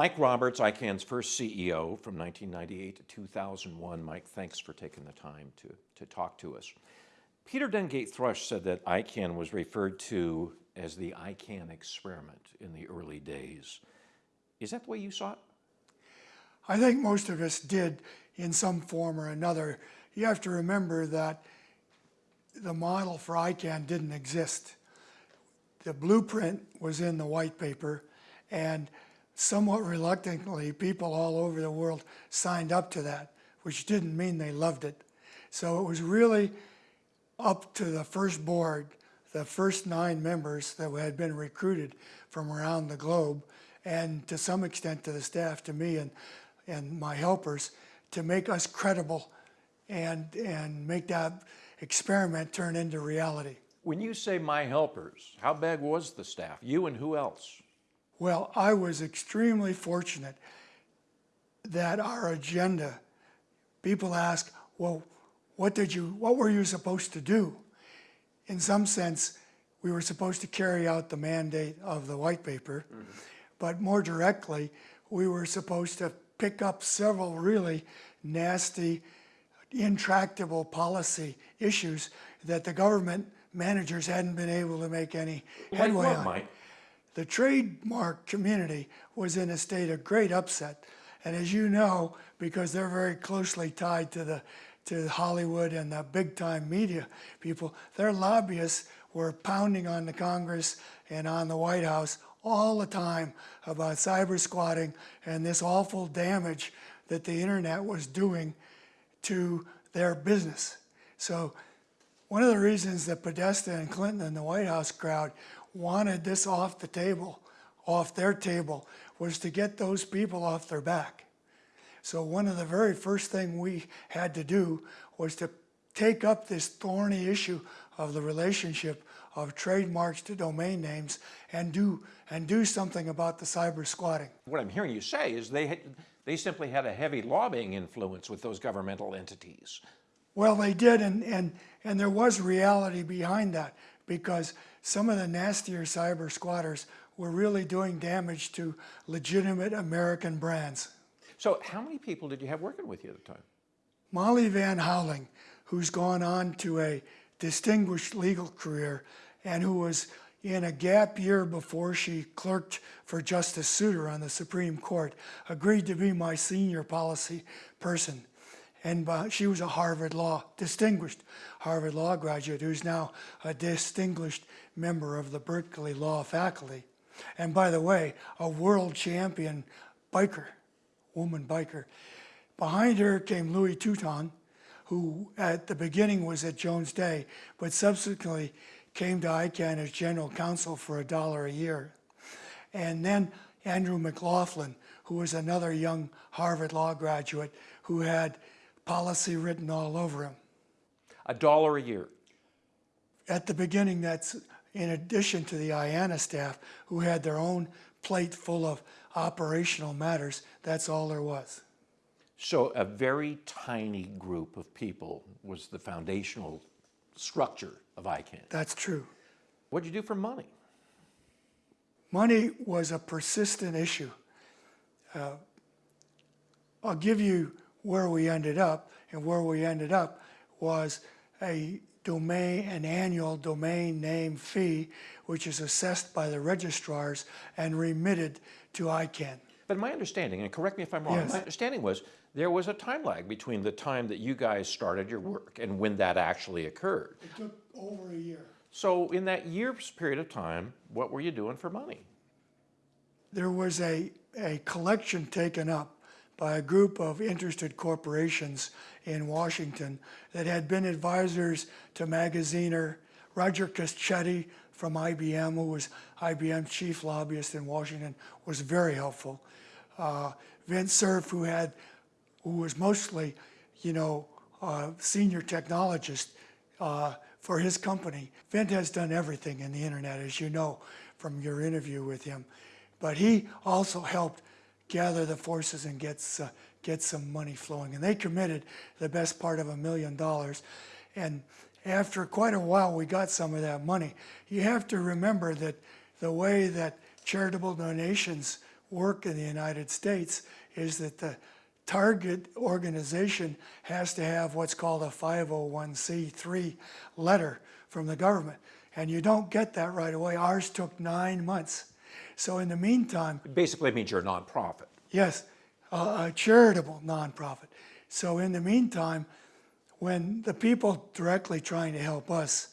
Mike Roberts, ICANN's first CEO from 1998 to 2001. Mike, thanks for taking the time to, to talk to us. Peter Dengate Thrush said that ICANN was referred to as the ICANN experiment in the early days. Is that the way you saw it? I think most of us did in some form or another. You have to remember that the model for ICANN didn't exist. The blueprint was in the white paper and somewhat reluctantly, people all over the world signed up to that, which didn't mean they loved it. So it was really up to the first board, the first nine members that had been recruited from around the globe, and to some extent to the staff, to me and, and my helpers, to make us credible and, and make that experiment turn into reality. When you say my helpers, how big was the staff? You and who else? Well, I was extremely fortunate that our agenda, people ask, well, what did you, what were you supposed to do? In some sense, we were supposed to carry out the mandate of the white paper, mm -hmm. but more directly, we were supposed to pick up several really nasty, intractable policy issues that the government managers hadn't been able to make any headway on. The trademark community was in a state of great upset. And as you know, because they're very closely tied to the to Hollywood and the big time media people, their lobbyists were pounding on the Congress and on the White House all the time about cyber squatting and this awful damage that the internet was doing to their business. So one of the reasons that Podesta and Clinton and the White House crowd wanted this off the table, off their table, was to get those people off their back. So one of the very first thing we had to do was to take up this thorny issue of the relationship of trademarks to domain names and do and do something about the cyber squatting. What I'm hearing you say is they had, they simply had a heavy lobbying influence with those governmental entities. Well, they did, and, and, and there was reality behind that because some of the nastier cyber squatters were really doing damage to legitimate American brands. So how many people did you have working with you at the time? Molly Van Houweling, who's gone on to a distinguished legal career and who was in a gap year before she clerked for Justice Souter on the Supreme Court, agreed to be my senior policy person and uh, she was a Harvard Law, distinguished Harvard Law graduate who's now a distinguished member of the Berkeley Law faculty. And by the way, a world champion biker, woman biker. Behind her came Louis Touton, who at the beginning was at Jones Day, but subsequently came to ICANN as general counsel for a dollar a year. And then Andrew McLaughlin, who was another young Harvard Law graduate who had policy written all over him. A dollar a year? At the beginning, that's in addition to the IANA staff who had their own plate full of operational matters, that's all there was. So a very tiny group of people was the foundational structure of ICANN. That's true. What'd you do for money? Money was a persistent issue. Uh, I'll give you where we ended up, and where we ended up was a domain, an annual domain name fee, which is assessed by the registrars and remitted to ICANN. But my understanding, and correct me if I'm wrong, yes. my understanding was there was a time lag between the time that you guys started your work and when that actually occurred. It took over a year. So in that year's period of time, what were you doing for money? There was a, a collection taken up by a group of interested corporations in Washington that had been advisors to Magaziner, Roger Cochetti from IBM, who was IBM's chief lobbyist in Washington, was very helpful. Uh, Vint Cerf, who had, who was mostly, you know, uh, senior technologist uh, for his company. Vint has done everything in the internet, as you know from your interview with him. But he also helped gather the forces and gets, uh, get some money flowing. And they committed the best part of a million dollars. And after quite a while, we got some of that money. You have to remember that the way that charitable donations work in the United States is that the target organization has to have what's called a 501c3 letter from the government. And you don't get that right away. Ours took nine months. So in the meantime, Basically means you're a nonprofit. Yes, a, a charitable nonprofit. So in the meantime, when the people directly trying to help us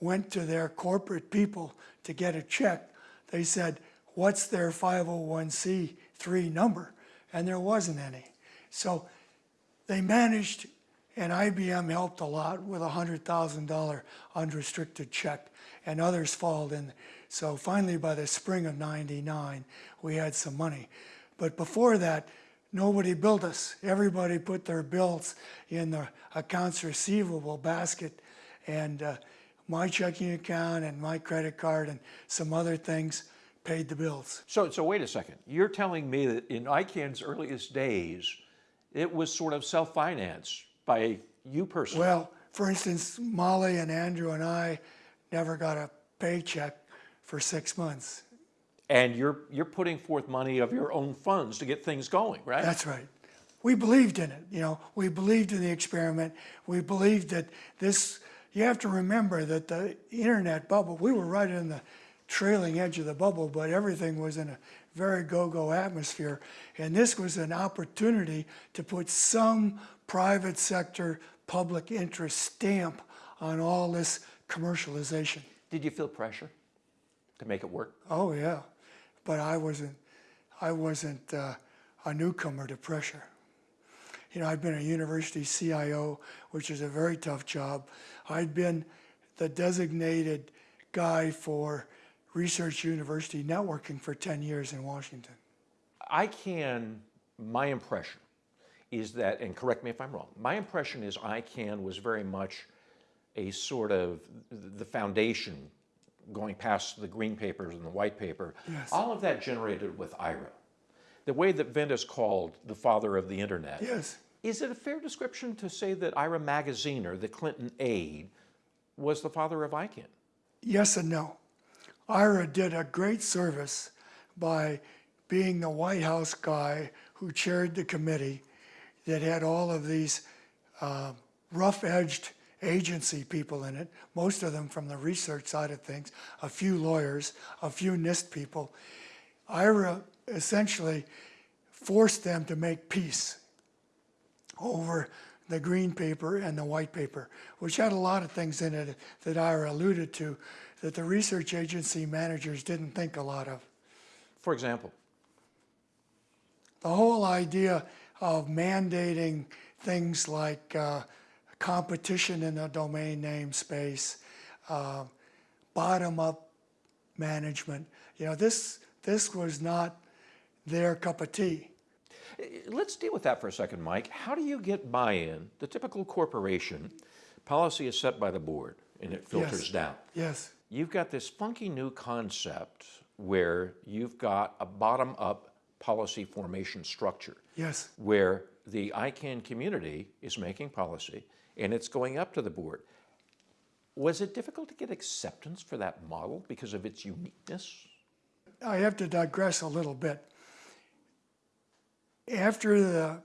went to their corporate people to get a check, they said, what's their 501c3 number? And there wasn't any. So they managed, and IBM helped a lot with a $100,000 unrestricted check, and others followed in. So finally, by the spring of 99, we had some money. But before that, nobody billed us. Everybody put their bills in the accounts receivable basket, and uh, my checking account and my credit card and some other things paid the bills. So, so wait a second. You're telling me that in ICANN's earliest days, it was sort of self-financed by you personally? Well, for instance, Molly and Andrew and I never got a paycheck for six months. And you're, you're putting forth money of your own funds to get things going, right? That's right. We believed in it, you know, we believed in the experiment. We believed that this, you have to remember that the internet bubble, we were right in the trailing edge of the bubble, but everything was in a very go-go atmosphere. And this was an opportunity to put some private sector public interest stamp on all this commercialization. Did you feel pressure to make it work? Oh yeah, but I wasn't. I wasn't uh, a newcomer to pressure. You know, I'd been a university CIO, which is a very tough job. I'd been the designated guy for research university networking for 10 years in Washington. I can, my impression is that, and correct me if I'm wrong, my impression is ICANN was very much a sort of the foundation going past the green papers and the white paper. Yes. All of that generated with Ira. The way that Vint is called the father of the internet. Yes, Is it a fair description to say that Ira Magaziner the Clinton aide was the father of ICANN? yes and no. Ira did a great service by being the White House guy who chaired the committee that had all of these uh, rough-edged agency people in it, most of them from the research side of things, a few lawyers, a few NIST people. Ira essentially forced them to make peace over the green paper and the white paper, which had a lot of things in it that Ira alluded to that the research agency managers didn't think a lot of. For example, The whole idea of mandating things like uh, competition in the domain name space, uh, bottom-up management, you know, this, this was not their cup of tea. Let's deal with that for a second, Mike. How do you get buy-in? The typical corporation, policy is set by the board and it filters Yes. down. Yes, You've got this funky new concept where you've got a bottom-up policy formation structure yes. where the ICANN community is making policy and it's going up to the board. Was it difficult to get acceptance for that model because of its uniqueness? I have to digress a little bit. After the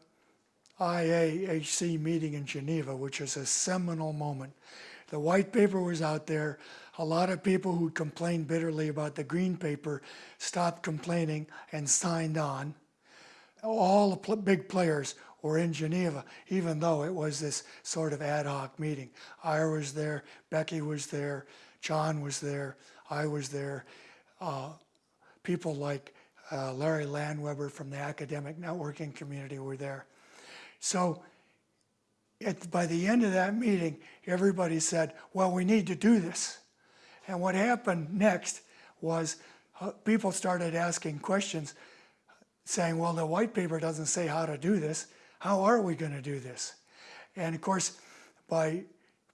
IAHC meeting in Geneva, which is a seminal moment, the white paper was out there. A lot of people who complained bitterly about the green paper stopped complaining and signed on. All the pl- big players were in Geneva, even though it was this sort of ad hoc meeting. Ira was there, Becky was there, John was there, I was there. Uh, people like uh, Larry Landweber from the academic networking community were there. So at, by the end of that meeting, everybody said, well, we need to do this. And what happened next was uh, people started asking questions saying, well, the white paper doesn't say how to do this. How are we going to do this? And of course, by,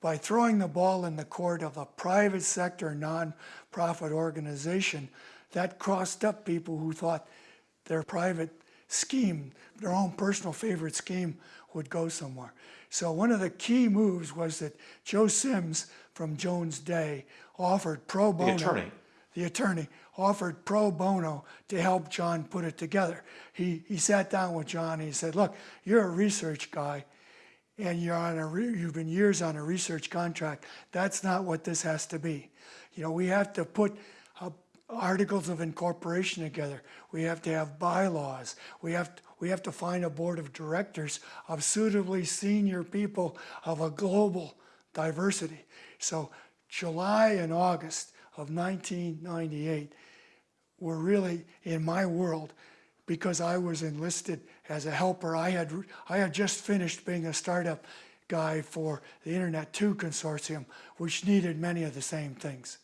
by throwing the ball in the court of a private sector nonprofit organization, that crossed up people who thought their private scheme, their own personal favorite scheme, would go somewhere. So one of the key moves was that Joe Sims from Jones Day offered pro bono. The attorney. the attorney, offered pro bono to help John put it together. He, he sat down with John and he said, look, you're a research guy and you're on a, re- you've been years on a research contract. That's not what this has to be. You know, we have to put articles of incorporation together. We have to have bylaws. We have, to, we have to find a board of directors of suitably senior people of a global diversity. So July and August of 1998 were really in my world because I was enlisted as a helper. I had I had just finished being a startup guy for the Internet 2 consortium, which needed many of the same things.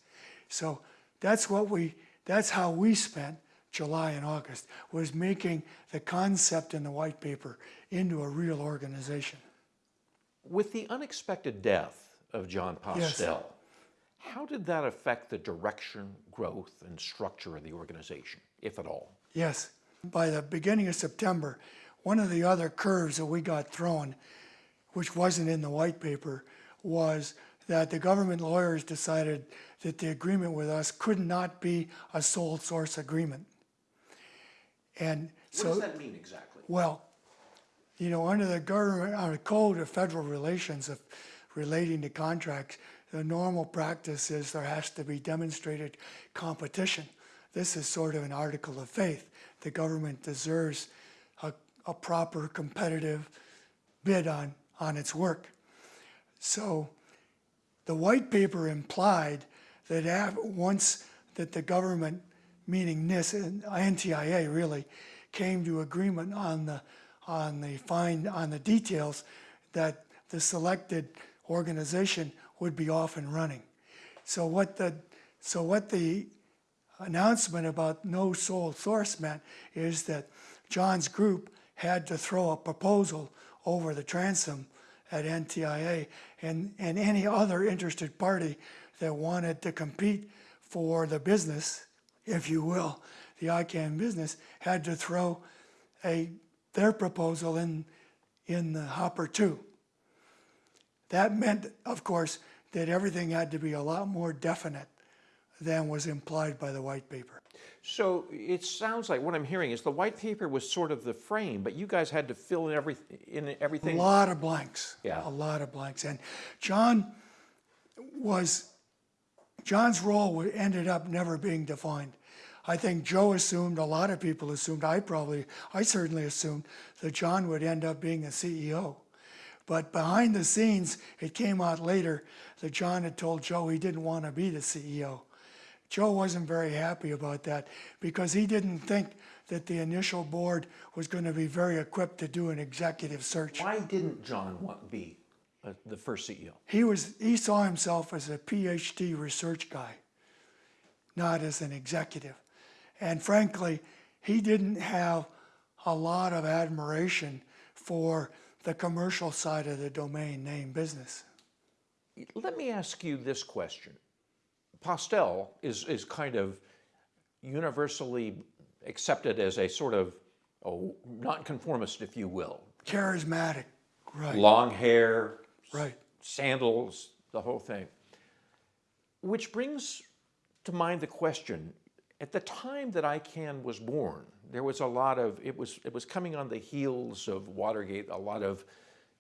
So that's what we that's how we spent July and August was making the concept in the white paper into a real organization. With the unexpected death of John Yes. How did that affect the direction, growth, and structure of the organization, if at all? Yes. By the beginning of September, one of the other curves that we got thrown, which wasn't in the white paper, was that the government lawyers decided that the agreement with us could not be a sole source agreement. And so. what does that mean exactly? Well, you know, under the government, under code of federal relations of relating to contracts, the normal practice is there has to be demonstrated competition. This is sort of an article of faith. The government deserves a, a proper competitive bid on, on its work. So the white paper implied that once that the government, meaning NIST and NTIA really, came to agreement on the on the fine on the details, that the selected organization would be off and running. So what the so what the announcement about no sole source meant is that John's group had to throw a proposal over the transom at NTIA and, and any other interested party that wanted to compete for the business, if you will, the ICANN business, had to throw a, their proposal in, in the hopper too. That meant, of course, that everything had to be a lot more definite than was implied by the white paper. So it sounds like what I'm hearing is the white paper was sort of the frame, but you guys had to fill in every in everything. A lot of blanks. Yeah. A lot of blanks. And John was, John's role ended up never being defined. I think Joe assumed, a lot of people assumed, I probably, I certainly assumed that John would end up being the CEO. But behind the scenes, it came out later that John had told Joe he didn't want to be the CEO. Joe wasn't very happy about that because he didn't think that the initial board was going to be very equipped to do an executive search. Why didn't John want be uh, the first CEO? He was he saw himself as a PhD research guy, not as an executive. And frankly, he didn't have a lot of admiration for the commercial side of the domain name business. Let me ask you this question. Postel is, is kind of universally accepted as a sort of oh, nonconformist, if you will. Charismatic, right, Long hair, right. sandals, the whole thing. Which brings to mind the question, at the time that ICANN was born, there was a lot of, it was, it was coming on the heels of Watergate, a lot of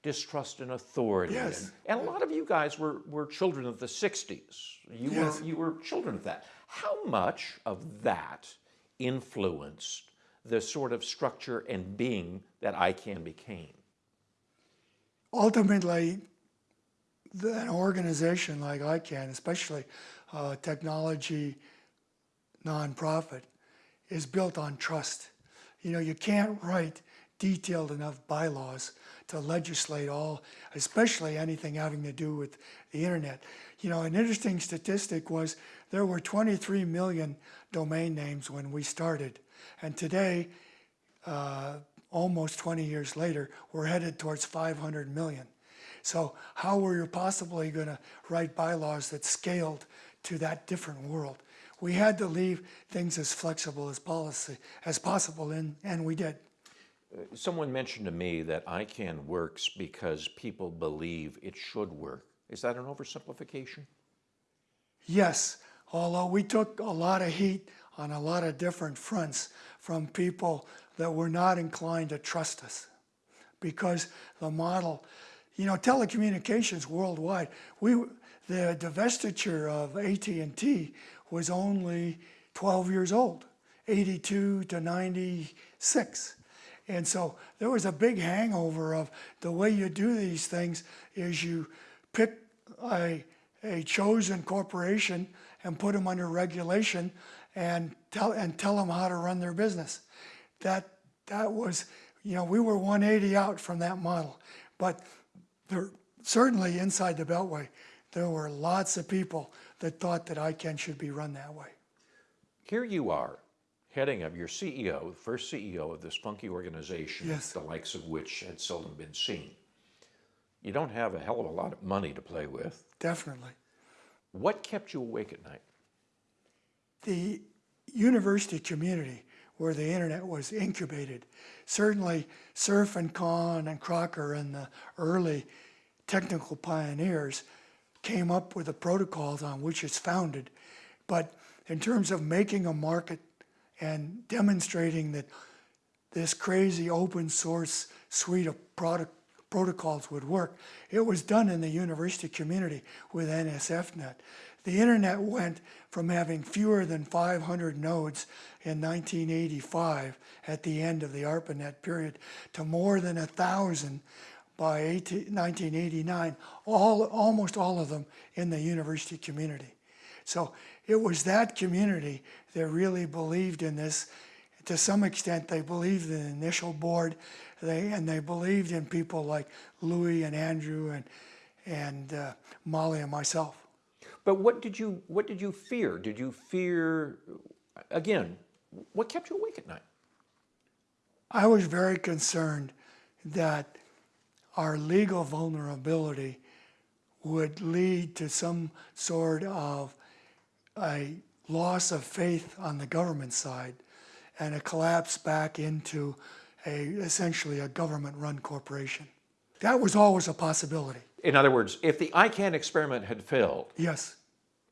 distrust in authority. Yes. And, and a lot of you guys were, were children of the 60s. You, Yes. were, you were children of that. How much of that influenced the sort of structure and being that ICANN became? ultimately, the, an organization like ICANN, especially a technology nonprofit, is built on trust. You know, you can't write detailed enough bylaws to legislate all, especially anything having to do with the internet. You know, an interesting statistic was there were 23 million domain names when we started, and today uh, almost 20 years later, we're headed towards 500 million. So how were you possibly going to write bylaws that scaled to that different world? We had to leave things as flexible as policy as possible, and, and we did. Uh, someone mentioned to me that ICANN works because people believe it should work. Is that an oversimplification? Yes, although we took a lot of heat on a lot of different fronts from people that were not inclined to trust us because the model, you know, telecommunications worldwide, we, the divestiture of AT&T was only 12 years old, 82 to 96. And so there was a big hangover of the way you do these things is you pick a, a chosen corporation and put them under regulation and tell, and tell them how to run their business. That, that was, you know, we were 180 out from that model. But there, certainly inside the Beltway, there were lots of people that thought that ICANN should be run that way. Here you are, heading of your CEO, the first CEO of this funky organization, Yes. the likes of which had seldom been seen. You don't have a hell of a lot of money to play with. Definitely. What kept you awake at night? the university community where the internet was incubated. Certainly, Cerf and Kahn and Crocker and the early technical pioneers came up with the protocols on which it's founded. But in terms of making a market and demonstrating that this crazy open source suite of product protocols would work. It was done in the university community with NSFNet. The internet went from having fewer than 500 nodes in 1985 at the end of the ARPANET period to more than a thousand by 18, 1989, all, almost all of them in the university community. So it was that community that really believed in this. To some extent, they believed in the initial board, they, and they believed in people like Louis and Andrew and, and uh, Molly and myself. But what did you what did you fear? Did you fear again? What kept you awake at night? I was very concerned that our legal vulnerability would lead to some sort of a loss of faith on the government side and a collapse back into a essentially a government-run corporation. That was always a possibility. In other words, if the ICANN experiment had failed, Yes.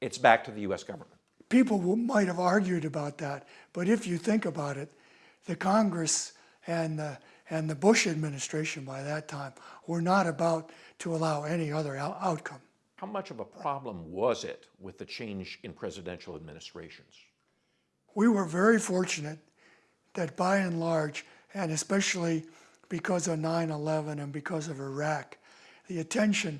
it's back to the U.S. government. people might have argued about that, but if you think about it, the Congress and the, and the Bush administration by that time were not about to allow any other outcome. How much of a problem was it with the change in presidential administrations? We were very fortunate that by and large, and especially because of 9-11 and because of Iraq, the attention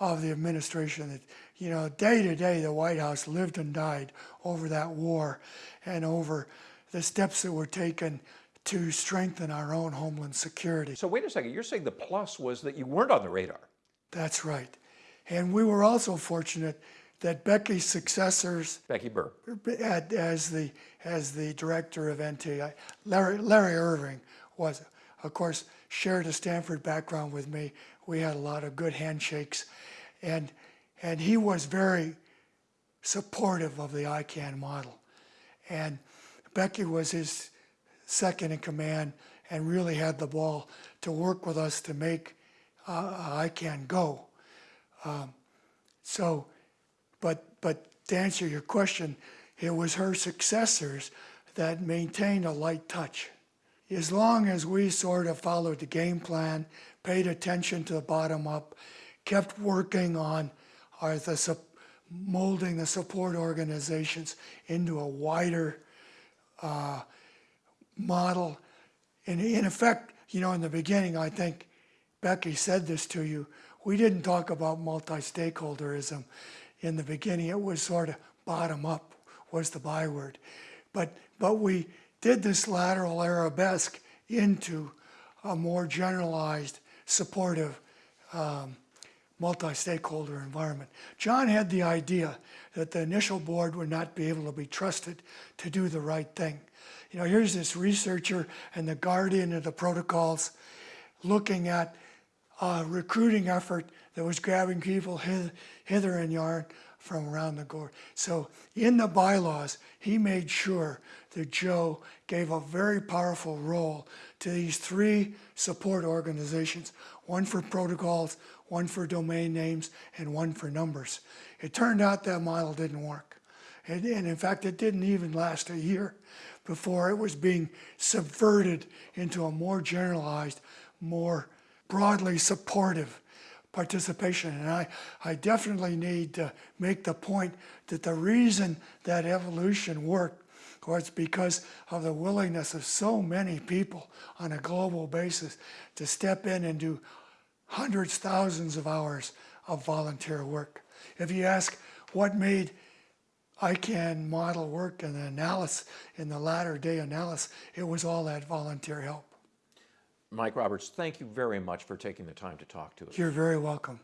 of the administration that, you know, day to day, the White House lived and died over that war and over the steps that were taken to strengthen our own homeland security. So wait a second, you're saying the plus was that you weren't on the radar. That's right. And we were also fortunate that Becky's successors Becky Burr. at- as the as the director of NTI, Larry, Larry Irving was, of course, shared a Stanford background with me. We had a lot of good handshakes, and and he was very supportive of the ICANN model, and Becky was his second in command and really had the ball to work with us to make uh, ICANN go. Um, so but, but to answer your question, it was her successors that maintained a light touch. As long as we sort of followed the game plan, paid attention to the bottom up, kept working on our, the, molding the support organizations into a wider uh, model. And in effect, you know, in the beginning, I think Becky said this to you, we didn't talk about multi-stakeholderism in the beginning. It was sort of bottom up was the byword. But, but we did this lateral arabesque into a more generalized, supportive, um, multi-stakeholder environment. John had the idea that the initial board would not be able to be trusted to do the right thing. You know, here's this researcher and the guardian of the protocols looking at a recruiting effort that was grabbing people hither, hither and yon from around the board. So in the bylaws, he made sure that Joe gave a very powerful role to these three support organizations, one for protocols, one for domain names, and one for numbers. It turned out that model didn't work. And, and in fact, it didn't even last a year before it was being subverted into a more generalized, more broadly supportive participation. And I, I definitely need to make the point that the reason that evolution worked was because of the willingness of so many people on a global basis to step in and do hundreds, thousands of hours of volunteer work. If you ask what made ICANN model work and the analysis, in the latter day analysis, it was all that volunteer help. Mike Roberts, thank you very much for taking the time to talk to us. You're very welcome.